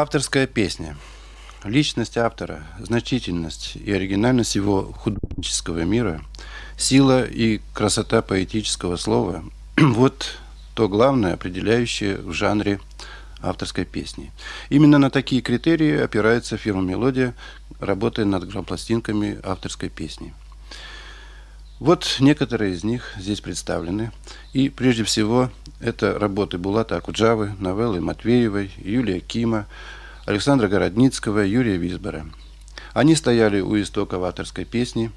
Авторская песня. Личность автора, значительность и оригинальность его художнического мира, сила и красота поэтического слова – вот то главное, определяющее в жанре авторской песни. Именно на такие критерии опирается фирма «Мелодия», работая над грампластинками авторской песни. Вот некоторые из них здесь представлены. И прежде всего это работы Булата Акуджавы, новеллы Матвеевой, Юлия Кима, Александра Городницкого, Юрия Висбора. Они стояли у истоков авторской песни,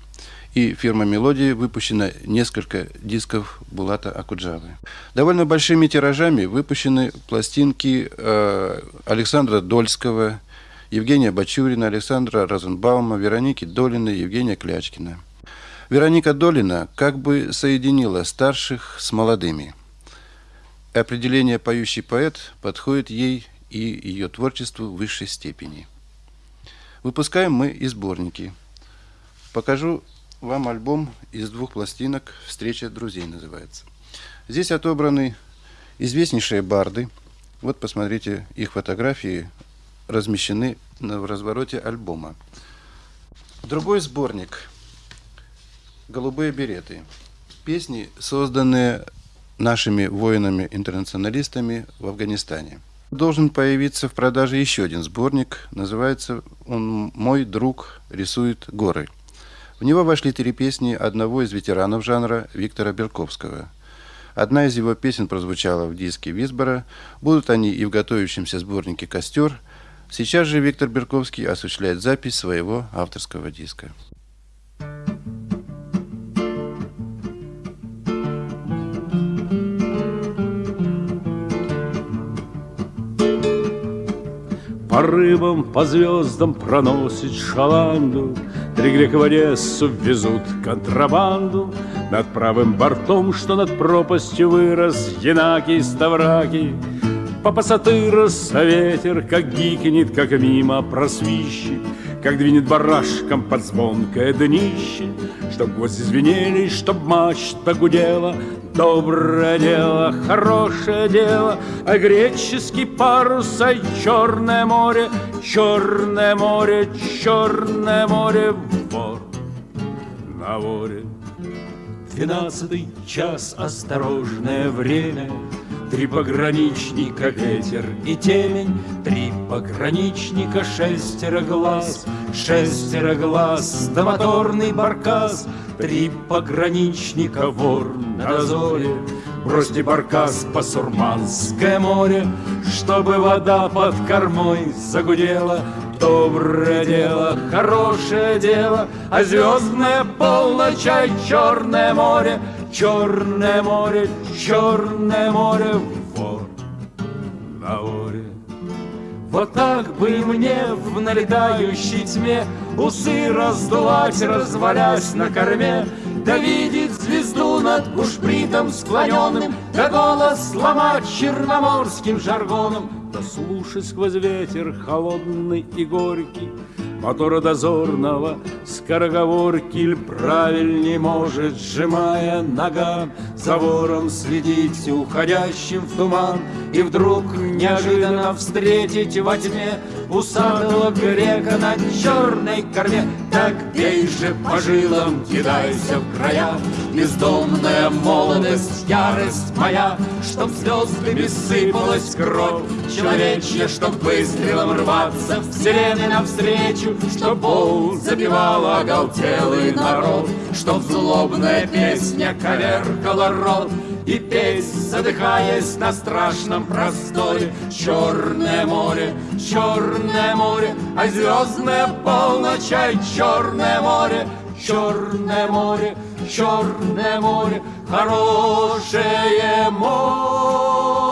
и фирма «Мелодии» выпущена несколько дисков Булата Акуджавы. Довольно большими тиражами выпущены пластинки э, Александра Дольского, Евгения Бачурина, Александра Розенбаума, Вероники Долиной, Евгения Клячкина – Вероника Долина как бы соединила старших с молодыми. Определение «поющий поэт» подходит ей и ее творчеству в высшей степени. Выпускаем мы и сборники. Покажу вам альбом из двух пластинок «Встреча друзей» называется. Здесь отобраны известнейшие барды. Вот посмотрите, их фотографии размещены в развороте альбома. Другой сборник «Голубые береты». Песни, созданные нашими воинами-интернационалистами в Афганистане. Должен появиться в продаже еще один сборник. Называется он «Мой друг рисует горы». В него вошли три песни одного из ветеранов жанра Виктора Берковского. Одна из его песен прозвучала в диске Висбора. Будут они и в готовящемся сборнике «Костер». Сейчас же Виктор Берковский осуществляет запись своего авторского диска. По рыбам, по звездам проносит шаланду, Три грека в Одессу везут контрабанду, Над правым бортом, что над пропастью вырос, Янаки Ставраки, по пассатырос, ветер, как гикнет, как мимо просвищет, Как двинет барашком под звонкое днище, Чтоб гвозди звенели, чтоб мачта гудела, Доброе дело, хорошее дело, а греческий парус, а черное море, черное море, черное море, вор на воре. Двенадцатый час, осторожное время, Три пограничника, ветер и темень, Три пограничника, шестеро глаз, Шестеро глаз, да моторный баркас, Три пограничника, вор на дозоре, Бросьте баркас по Сурманское море, Чтобы вода под кормой загудела, Доброе дело, хорошее дело, А звездная полночь, а черное море, Черное море, черное море, вот на море. Вот так бы мне в налетающей тьме Усы раздувать, развалясь на корме, Да видеть звезду над бушпритом склоненным, Да голос ломать черноморским жаргоном, Да слушать сквозь ветер холодный и горький Мотора дозорного скороговорки Иль правильней может, сжимая нога За вором следить уходящим в туман. И вдруг неожиданно встретить во тьме Усатого грека на черной корме. Так бей же по жилам, кидайся в края. Бездомная молодость, ярость моя Чтоб звездами сыпалась кровь. Человечья Чтоб выстрелом рваться вселенной навстречу Чтоб бол запевал оголтелый народ. Чтоб злобная песня коверкала рот и петь, задыхаясь на страшном просторе. Черное море, черное море, а звездная полночь, черное море, черное море, черное море, хорошее море.